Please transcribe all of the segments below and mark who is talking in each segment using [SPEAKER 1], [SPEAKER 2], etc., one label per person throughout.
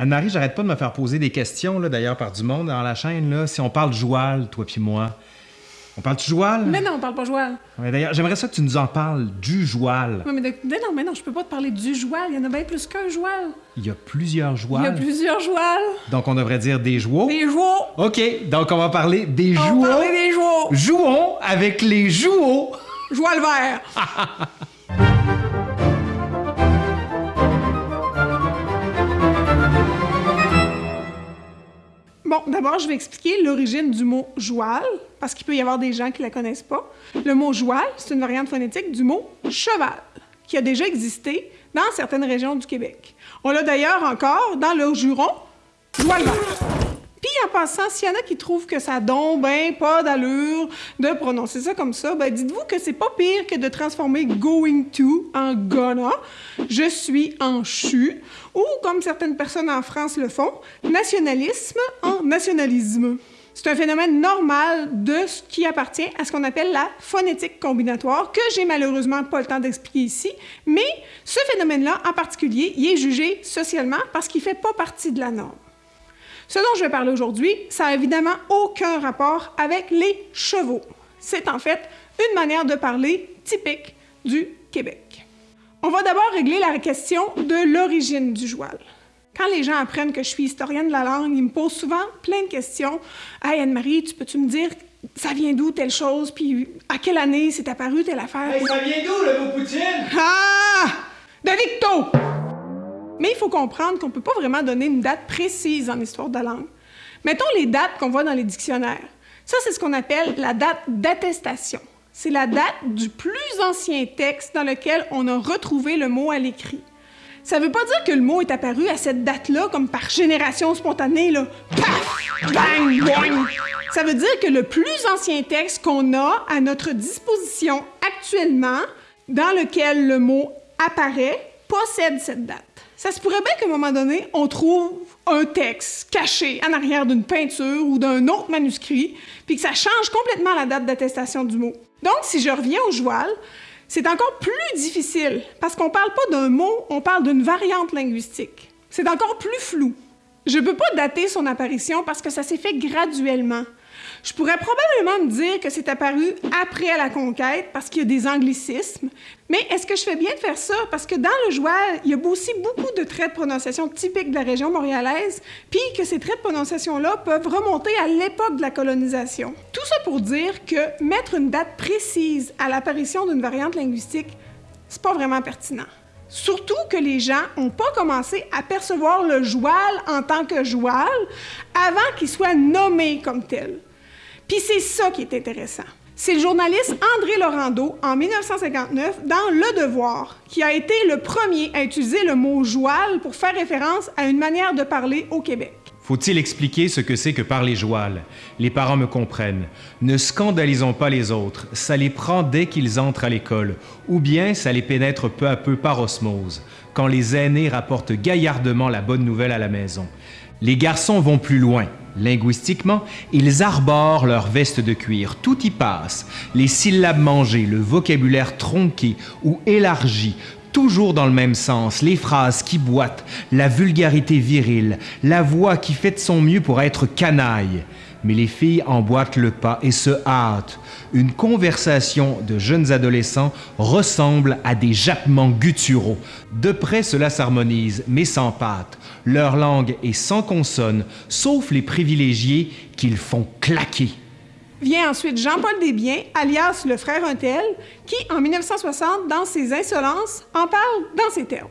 [SPEAKER 1] Anne-Marie, j'arrête pas de me faire poser des questions, d'ailleurs, par du monde dans la chaîne. Là. Si on parle de joual, toi puis moi, on parle de joual?
[SPEAKER 2] Mais non, on parle pas joual.
[SPEAKER 1] Ouais, d'ailleurs, j'aimerais ça que tu nous en parles du joual.
[SPEAKER 2] Ouais, mais, de- mais non, mais non, je peux pas te parler du joual. Il y en a bien plus qu'un joual.
[SPEAKER 1] Il y a plusieurs
[SPEAKER 2] Il y a
[SPEAKER 1] jouals.
[SPEAKER 2] plusieurs jouals.
[SPEAKER 1] Donc, on devrait dire des jouaux.
[SPEAKER 2] Des jouaux.
[SPEAKER 1] OK, donc on va parler des
[SPEAKER 2] On
[SPEAKER 1] jouaux.
[SPEAKER 2] va parler des jouaux.
[SPEAKER 1] Jouons avec les jouaux.
[SPEAKER 2] Joual vert. Bon, d'abord, je vais expliquer l'origine du mot joual, parce qu'il peut y avoir des gens qui ne la connaissent pas. Le mot joual, c'est une variante phonétique du mot cheval, qui a déjà existé dans certaines régions du Québec. On l'a d'ailleurs encore dans le Juron, joual. En passant, s'il y en a qui trouvent que ça donne ben pas d'allure de prononcer ça comme ça, ben dites-vous que c'est pas pire que de transformer going to en gonna, je suis en chu, ou comme certaines personnes en France le font, nationalisme en nationalisme. C'est un phénomène normal de ce qui appartient à ce qu'on appelle la phonétique combinatoire, que j'ai malheureusement pas le temps d'expliquer ici, mais ce phénomène-là en particulier, il est jugé socialement parce qu'il fait pas partie de la norme. Ce dont je vais parler aujourd'hui, ça n'a évidemment aucun rapport avec les chevaux. C'est en fait une manière de parler typique du Québec. On va d'abord régler la question de l'origine du joual. Quand les gens apprennent que je suis historienne de la langue, ils me posent souvent plein de questions. Hey Anne-Marie, tu peux-tu me dire ça vient d'où telle chose, puis à quelle année c'est apparu telle affaire?
[SPEAKER 1] ça vient d'où, le mot poutine?
[SPEAKER 2] Ah! De Victo! Mais il faut comprendre qu'on ne peut pas vraiment donner une date précise en histoire de la langue. Mettons les dates qu'on voit dans les dictionnaires. Ça, c'est ce qu'on appelle la date d'attestation. C'est la date du plus ancien texte dans lequel on a retrouvé le mot à l'écrit. Ça veut pas dire que le mot est apparu à cette date-là comme par génération spontanée, là. Paf! Bang! Ça veut dire que le plus ancien texte qu'on a à notre disposition actuellement, dans lequel le mot apparaît, possède cette date. Ça se pourrait bien qu'à un moment donné, on trouve un texte caché en arrière d'une peinture ou d'un autre manuscrit, puis que ça change complètement la date d'attestation du mot. Donc, si je reviens au joual, c'est encore plus difficile, parce qu'on parle pas d'un mot, on parle d'une variante linguistique. C'est encore plus flou. Je peux pas dater son apparition parce que ça s'est fait graduellement. Je pourrais probablement me dire que c'est apparu après la conquête parce qu'il y a des anglicismes, mais est-ce que je fais bien de faire ça? Parce que dans le joual, il y a aussi beaucoup de traits de prononciation typiques de la région montréalaise, puis que ces traits de prononciation-là peuvent remonter à l'époque de la colonisation. Tout ça pour dire que mettre une date précise à l'apparition d'une variante linguistique, c'est pas vraiment pertinent. Surtout que les gens n'ont pas commencé à percevoir le joual en tant que joual avant qu'il soit nommé comme tel. Puis c'est ça qui est intéressant. C'est le journaliste André Laurando, en 1959, dans Le Devoir, qui a été le premier à utiliser le mot joual pour faire référence à une manière de parler au Québec.
[SPEAKER 1] Faut-il expliquer ce que c'est que parler joual? Les parents me comprennent. Ne scandalisons pas les autres, ça les prend dès qu'ils entrent à l'école, ou bien ça les pénètre peu à peu par osmose, quand les aînés rapportent gaillardement la bonne nouvelle à la maison. Les garçons vont plus loin. Linguistiquement, ils arborent leur veste de cuir, tout y passe. Les syllabes mangées, le vocabulaire tronqué ou élargi, toujours dans le même sens, les phrases qui boitent, la vulgarité virile, la voix qui fait de son mieux pour être canaille. Mais les filles emboîtent le pas et se hâtent. Une conversation de jeunes adolescents ressemble à des jappements gutturaux. De près, cela s'harmonise, mais sans pâte. Leur langue est sans consonne, sauf les privilégiés qu'ils font claquer.
[SPEAKER 2] Vient ensuite Jean-Paul Desbiens, alias le frère Untel, qui, en 1960, dans ses insolences, en parle dans ces termes.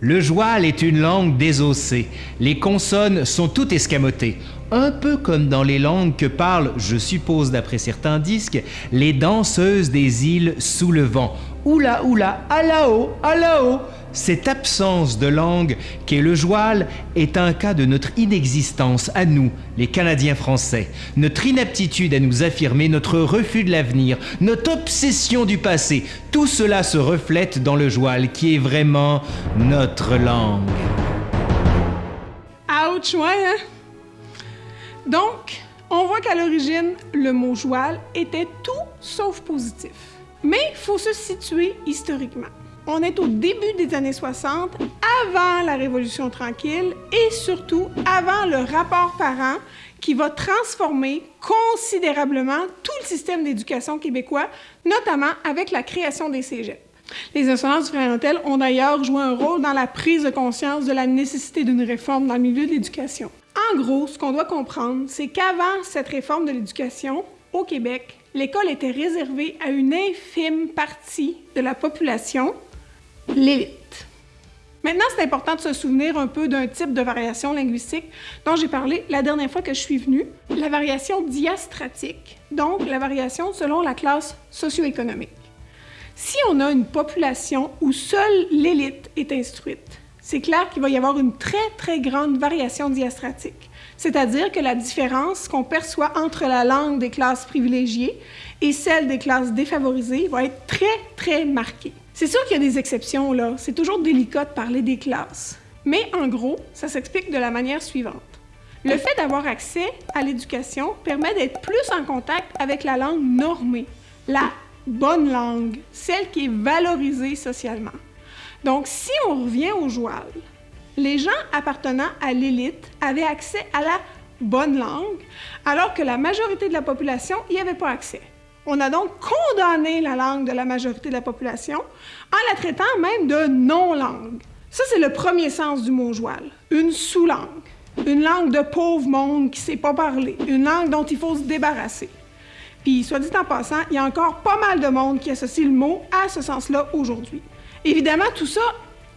[SPEAKER 1] Le joual est une langue désossée. Les consonnes sont toutes escamotées. Un peu comme dans les langues que parlent, je suppose d'après certains disques, les danseuses des îles sous le vent. Oula oula, à là-haut, à là-haut. Cette absence de langue qu'est le joual est un cas de notre inexistence à nous, les Canadiens français, notre inaptitude à nous affirmer, notre refus de l'avenir, notre obsession du passé. Tout cela se reflète dans le joual qui est vraiment notre langue.
[SPEAKER 2] Ouch, ouais, hein? Donc, on voit qu'à l'origine, le mot joual était tout sauf positif. Mais il faut se situer historiquement. On est au début des années 60, avant la Révolution tranquille et surtout avant le rapport parent qui va transformer considérablement tout le système d'éducation québécois, notamment avec la création des cégeps. Les insolences du ont d'ailleurs joué un rôle dans la prise de conscience de la nécessité d'une réforme dans le milieu de l'éducation. En gros, ce qu'on doit comprendre, c'est qu'avant cette réforme de l'éducation, au Québec, l'école était réservée à une infime partie de la population, l'élite. Maintenant, c'est important de se souvenir un peu d'un type de variation linguistique dont j'ai parlé la dernière fois que je suis venue, la variation diastratique, donc la variation selon la classe socio-économique. Si on a une population où seule l'élite est instruite, c'est clair qu'il va y avoir une très, très grande variation diastratique. C'est-à-dire que la différence qu'on perçoit entre la langue des classes privilégiées et celle des classes défavorisées va être très, très marquée. C'est sûr qu'il y a des exceptions, là. C'est toujours délicat de parler des classes. Mais en gros, ça s'explique de la manière suivante. Le fait d'avoir accès à l'éducation permet d'être plus en contact avec la langue normée, la bonne langue, celle qui est valorisée socialement. Donc, si on revient au joual, les gens appartenant à l'élite avaient accès à la bonne langue, alors que la majorité de la population n'y avait pas accès. On a donc condamné la langue de la majorité de la population en la traitant même de non-langue. Ça, c'est le premier sens du mot joual, une sous-langue, une langue de pauvre monde qui ne sait pas parler, une langue dont il faut se débarrasser. Puis, soit dit en passant, il y a encore pas mal de monde qui associe le mot à ce sens-là aujourd'hui. Évidemment, tout ça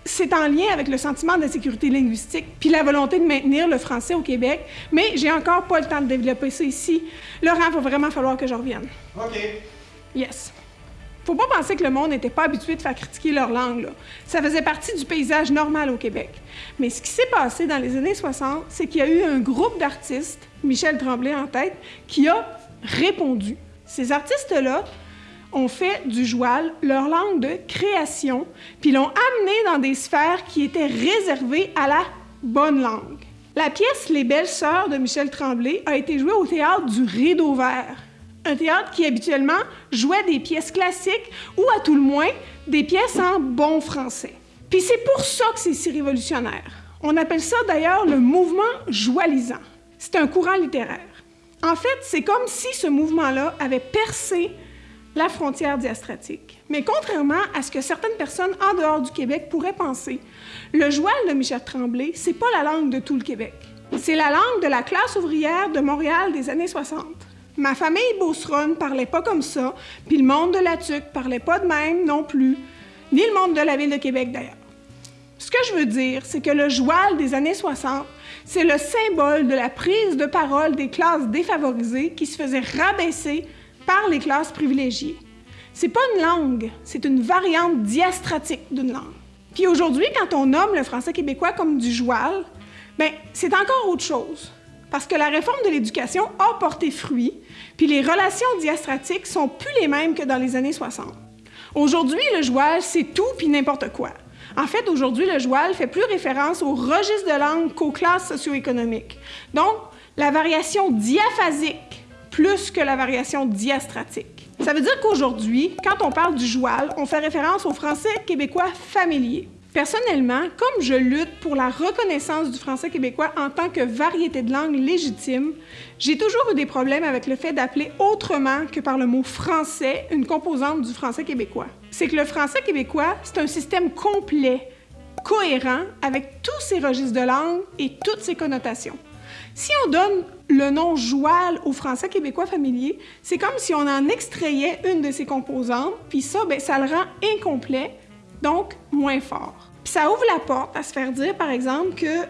[SPEAKER 2] c'est en lien avec le sentiment d'insécurité linguistique puis la volonté de maintenir le français au Québec, mais j'ai encore pas le temps de développer ça ici. Laurent, il va vraiment falloir que je revienne.
[SPEAKER 1] OK.
[SPEAKER 2] Yes. Faut pas penser que le monde n'était pas habitué de faire critiquer leur langue. Là. Ça faisait partie du paysage normal au Québec. Mais ce qui s'est passé dans les années 60, c'est qu'il y a eu un groupe d'artistes, Michel Tremblay en tête, qui a répondu. Ces artistes-là ont fait du joual leur langue de création, puis l'ont amené dans des sphères qui étaient réservées à la bonne langue. La pièce Les Belles Sœurs de Michel Tremblay a été jouée au théâtre du Rideau Vert, un théâtre qui habituellement jouait des pièces classiques ou à tout le moins des pièces en bon français. Puis c'est pour ça que c'est si révolutionnaire. On appelle ça d'ailleurs le mouvement joalisant. C'est un courant littéraire. En fait, c'est comme si ce mouvement-là avait percé la frontière diastratique. Mais contrairement à ce que certaines personnes en dehors du Québec pourraient penser, le joual de Michel Tremblay, c'est pas la langue de tout le Québec. C'est la langue de la classe ouvrière de Montréal des années 60. Ma famille Beauceronne parlait pas comme ça, puis le monde de la Tuque parlait pas de même non plus, ni le monde de la ville de Québec d'ailleurs. Ce que je veux dire, c'est que le joual des années 60, c'est le symbole de la prise de parole des classes défavorisées qui se faisaient rabaisser par les classes privilégiées. C'est pas une langue, c'est une variante diastratique d'une langue. Puis aujourd'hui, quand on nomme le français québécois comme du joual, ben c'est encore autre chose. Parce que la réforme de l'éducation a porté fruit, puis les relations diastratiques sont plus les mêmes que dans les années 60. Aujourd'hui, le joual, c'est tout puis n'importe quoi. En fait, aujourd'hui, le joual fait plus référence au registre de langue qu'aux classes socio-économiques. Donc, la variation diaphasique plus que la variation diastratique. Ça veut dire qu'aujourd'hui, quand on parle du joual, on fait référence au français québécois familier. Personnellement, comme je lutte pour la reconnaissance du français québécois en tant que variété de langue légitime, j'ai toujours eu des problèmes avec le fait d'appeler autrement que par le mot français une composante du français québécois. C'est que le français québécois, c'est un système complet, cohérent, avec tous ses registres de langue et toutes ses connotations. Si on donne le nom joual au français québécois familier, c'est comme si on en extrayait une de ses composantes, puis ça, ben, ça le rend incomplet, donc moins fort. Puis ça ouvre la porte à se faire dire, par exemple, que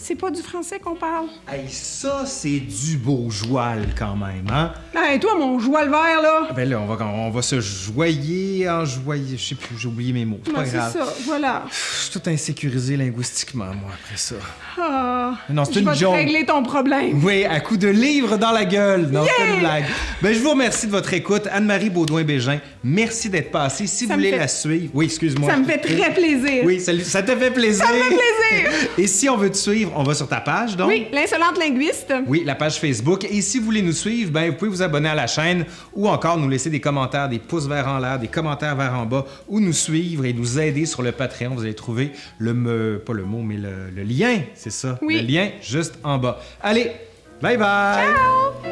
[SPEAKER 2] c'est pas du français qu'on parle.
[SPEAKER 1] Hey, ça, c'est du beau joual quand même, hein?
[SPEAKER 2] Hey, toi, mon joual vert, là!
[SPEAKER 1] Ben là, on va, on va se joyer, en joyer. Je sais plus, j'ai oublié mes mots. C'est pas grave.
[SPEAKER 2] C'est ça, voilà.
[SPEAKER 1] Je suis tout insécurisé linguistiquement, moi, après ça.
[SPEAKER 2] Ah.
[SPEAKER 1] Non, c'est une
[SPEAKER 2] Je vais te régler ton problème.
[SPEAKER 1] Oui, à coup de livre dans la gueule. Non, c'est une blague. Ben, je vous remercie de votre écoute. Anne-Marie Baudouin-Bégin, merci d'être passée. Si
[SPEAKER 2] Ça
[SPEAKER 1] vous voulez
[SPEAKER 2] fait-
[SPEAKER 1] la suivre. Oui, excuse-moi.
[SPEAKER 2] Ça me fait très plaisir.
[SPEAKER 1] Oui, ça, ça te fait plaisir.
[SPEAKER 2] Ça me fait plaisir.
[SPEAKER 1] Et si on veut te suivre, suivre, on va sur ta page, donc.
[SPEAKER 2] Oui, l'insolente linguiste.
[SPEAKER 1] Oui, la page Facebook. Et si vous voulez nous suivre, ben, vous pouvez vous abonner à la chaîne ou encore nous laisser des commentaires, des pouces vers en l'air, des commentaires vers en bas, ou nous suivre et nous aider sur le Patreon. Vous allez trouver le, me- pas le mot, mais le, le lien, c'est ça?
[SPEAKER 2] Oui.
[SPEAKER 1] Le lien juste en bas. Allez, bye bye!
[SPEAKER 2] Ciao!